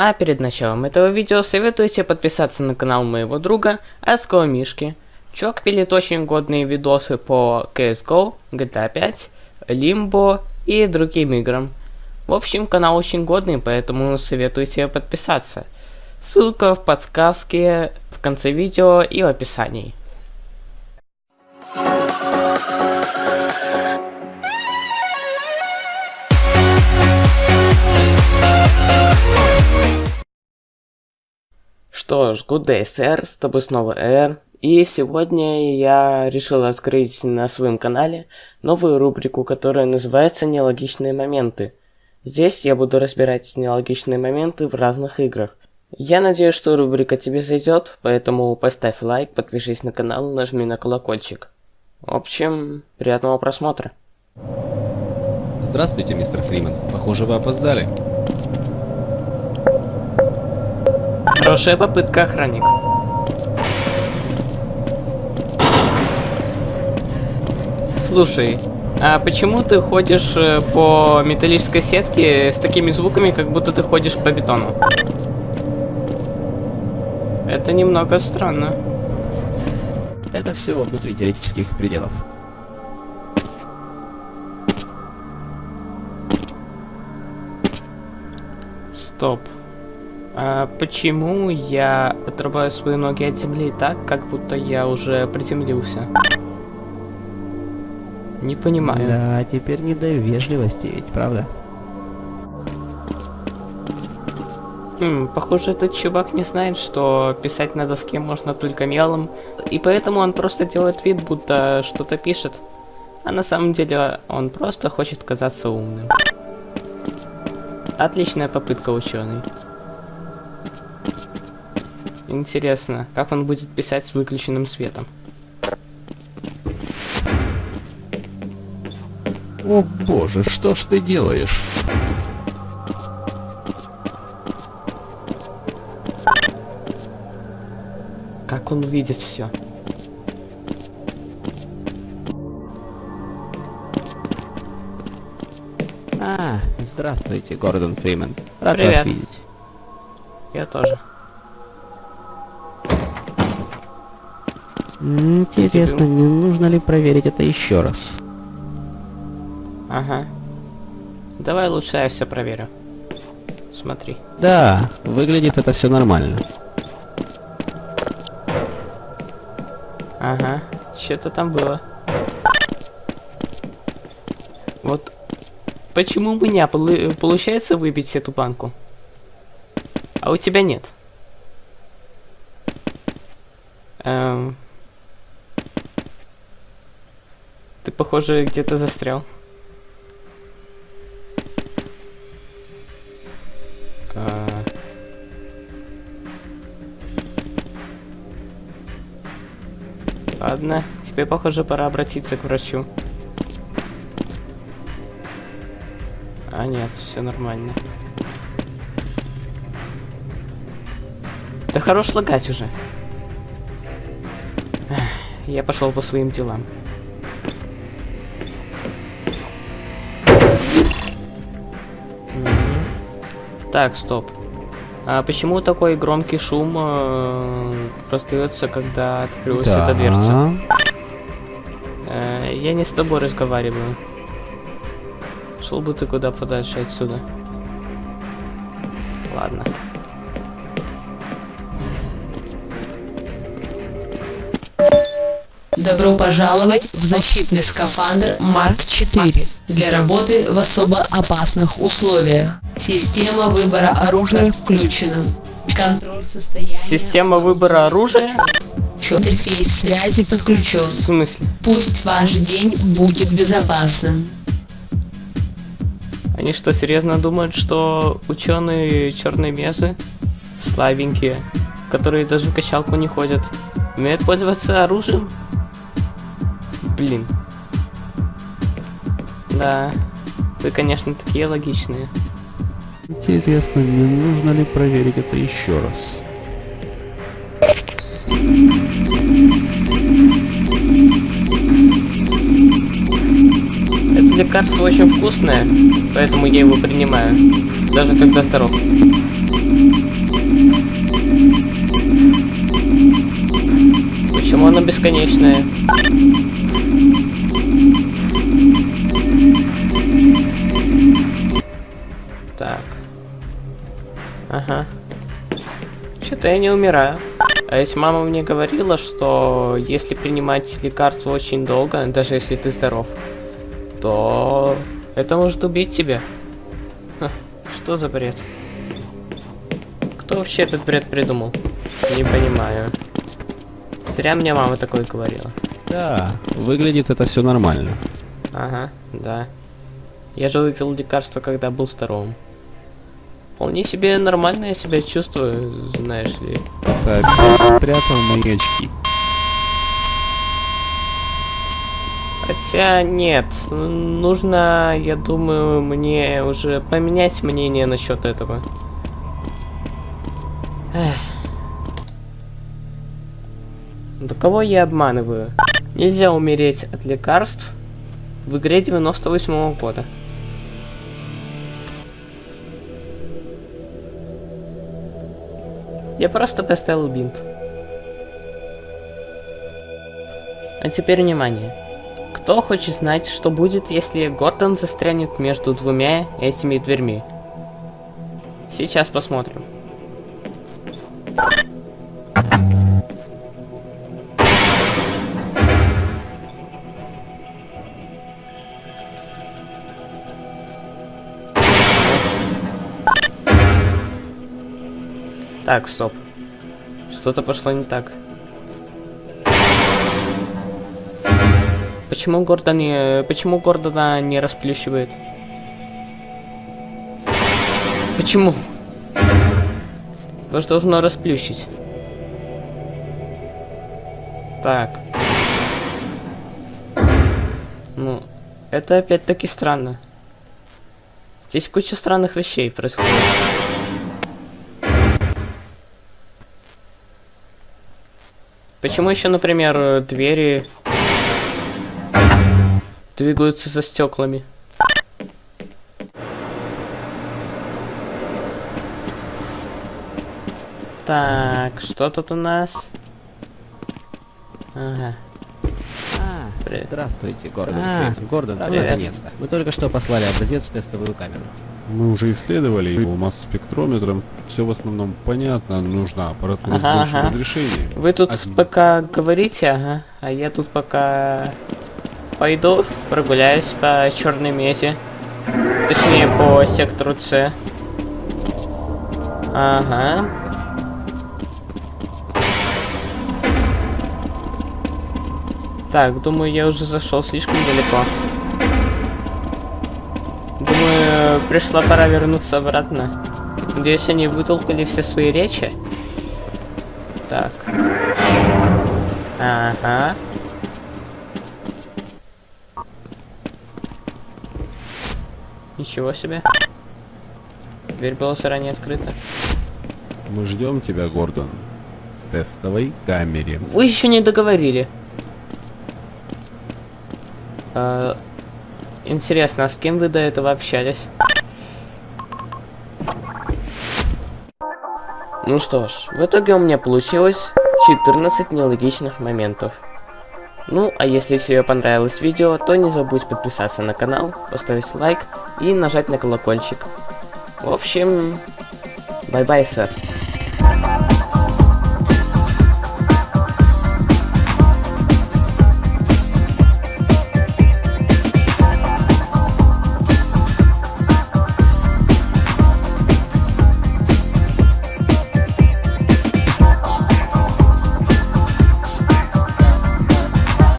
А перед началом этого видео советую тебе подписаться на канал моего друга Адского Мишки. Чувак пилит очень годные видосы по CSGO, GTA 5, Limbo и другим играм. В общем, канал очень годный, поэтому советую тебе подписаться. Ссылка в подсказке в конце видео и в описании. Что ж, good day, сэр, с тобой снова Эр. И сегодня я решил открыть на своем канале новую рубрику, которая называется «Нелогичные моменты». Здесь я буду разбирать нелогичные моменты в разных играх. Я надеюсь, что рубрика тебе зайдет, поэтому поставь лайк, подпишись на канал, нажми на колокольчик. В общем, приятного просмотра. Здравствуйте, мистер Фриман. Похоже, вы опоздали. Хорошая попытка, охранник. Слушай, а почему ты ходишь э, по металлической сетке с такими звуками, как будто ты ходишь по бетону? Это немного странно. Это все внутри теоретических пределов. Стоп. А почему я отрываю свои ноги от земли так, как будто я уже приземлился? Не понимаю. Да, теперь не до вежливости, ведь правда? Хм, похоже, этот чувак не знает, что писать на доске можно только мелом, и поэтому он просто делает вид, будто что-то пишет. А на самом деле он просто хочет казаться умным. Отличная попытка, ученый. Интересно, как он будет писать с выключенным светом? О боже, что ж ты делаешь? Как он видит все? А, здравствуйте, Гордон Фриман. Рад Привет. вас видеть. Я тоже. Интересно, не нужно ли проверить это еще раз? Ага. Давай лучше я все проверю. Смотри. Да, выглядит это все нормально. Ага. Что-то там было. Вот. Почему у меня получается выбить эту банку? А у тебя нет? Эм... Ты, похоже, где-то застрял. А. Ладно, тебе, похоже, пора обратиться к врачу. А нет, все нормально. Да хорош лагать уже. Я пошел по своим делам. Так, стоп. А почему такой громкий шум э, раздается, когда открылась эта дверца? Э, я не с тобой разговариваю. Шел бы ты куда подальше отсюда. Ладно. Добро пожаловать в защитный скафандр Марк 4 для работы в особо опасных условиях. Система выбора оружия включена. Контроль состояния. Система выбора оружия? Интерфейс связи подключен. В смысле? Пусть ваш день будет безопасным. Они что, серьезно думают, что ученые черные мезы, слабенькие, которые даже в качалку не ходят, умеют пользоваться оружием? Блин. Да. Вы, конечно, такие логичные. Интересно, не нужно ли проверить это еще раз? Это лекарство очень вкусное, поэтому я его принимаю, даже когда здоров. Почему оно бесконечное? Ага. Что-то я не умираю. А если мама мне говорила, что если принимать лекарства очень долго, даже если ты здоров, то это может убить тебя. Ха, что за бред? Кто вообще этот бред придумал? Не понимаю. Зря мне мама такое говорила. Да, выглядит это все нормально. Ага, да. Я же выпил лекарство, когда был здоровым. Вполне себе нормально я себя чувствую, знаешь ли. Опять спрятал мои очки. Хотя нет, нужно, я думаю, мне уже поменять мнение насчет этого. Эх. Да кого я обманываю? Нельзя умереть от лекарств в игре 98 -го года. Я просто поставил бинт. А теперь внимание. Кто хочет знать, что будет, если Гордон застрянет между двумя этими дверьми? Сейчас посмотрим. Так, стоп. Что-то пошло не так. Почему Гордон не... Почему Гордона не расплющивает? Почему? Же должно расплющить. Так. Ну, это опять-таки странно. Здесь куча странных вещей происходит. Почему еще, например, двери двигаются за стеклами? Так, что тут у нас? Ага. А, Привет. здравствуйте, Гордон. А, Гордон, привет. наконец-то. Мы только что послали образец в тестовую камеру. Мы уже исследовали его масс-спектрометром. Все в основном понятно, нужна аппаратура Ага, с большим ага. разрешением. Вы тут Один. пока говорите, ага, а я тут пока пойду прогуляюсь по черной мете. Точнее, по сектору С. Ага. Так, думаю, я уже зашел слишком далеко. Думаю, пришла пора вернуться обратно. Надеюсь, они вытолкали все свои речи. Так. Ага. Ничего себе. Дверь была заранее открыта. Мы ждем тебя, Гордон. В тестовой камере. Вы еще не договорили. А, интересно, а с кем вы до этого общались? Ну что ж, в итоге у меня получилось 14 нелогичных моментов. Ну, а если тебе понравилось видео, то не забудь подписаться на канал, поставить лайк и нажать на колокольчик. В общем, bye-bye, sir.